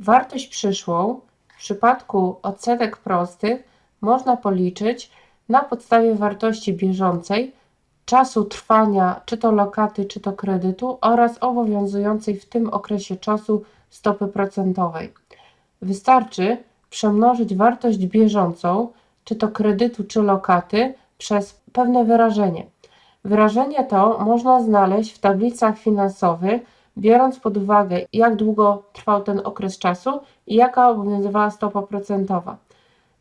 Wartość przyszłą w przypadku odsetek prostych można policzyć na podstawie wartości bieżącej, czasu trwania czy to lokaty, czy to kredytu oraz obowiązującej w tym okresie czasu stopy procentowej. Wystarczy przemnożyć wartość bieżącą, czy to kredytu, czy lokaty, przez pewne wyrażenie. Wyrażenie to można znaleźć w tablicach finansowych, biorąc pod uwagę, jak długo trwał ten okres czasu i jaka obowiązywała stopa procentowa.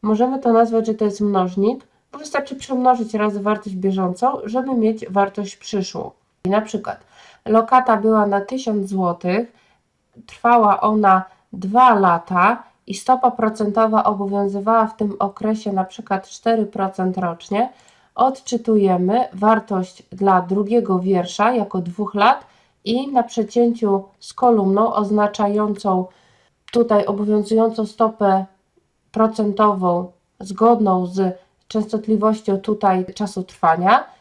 Możemy to nazwać, że to jest mnożnik, bo wystarczy przemnożyć razy wartość bieżącą, żeby mieć wartość przyszłą. I na przykład lokata była na 1000 zł, trwała ona 2 lata i stopa procentowa obowiązywała w tym okresie na przykład 4% rocznie, odczytujemy wartość dla drugiego wiersza jako dwóch lat i na przecięciu z kolumną oznaczającą tutaj obowiązującą stopę procentową zgodną z częstotliwością tutaj czasu trwania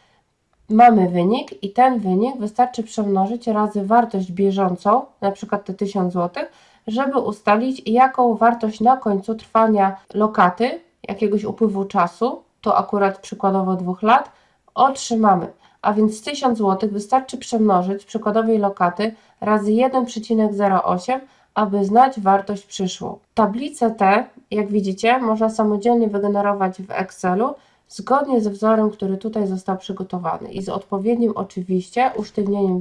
mamy wynik i ten wynik wystarczy przemnożyć razy wartość bieżącą, na przykład te 1000 zł, żeby ustalić jaką wartość na końcu trwania lokaty, jakiegoś upływu czasu, to akurat przykładowo dwóch lat, otrzymamy. A więc 1000 zł wystarczy przemnożyć przykładowej lokaty razy 1,08, aby znać wartość przyszłą. Tablicę tę, jak widzicie, można samodzielnie wygenerować w Excelu zgodnie ze wzorem, który tutaj został przygotowany i z odpowiednim oczywiście usztywnieniem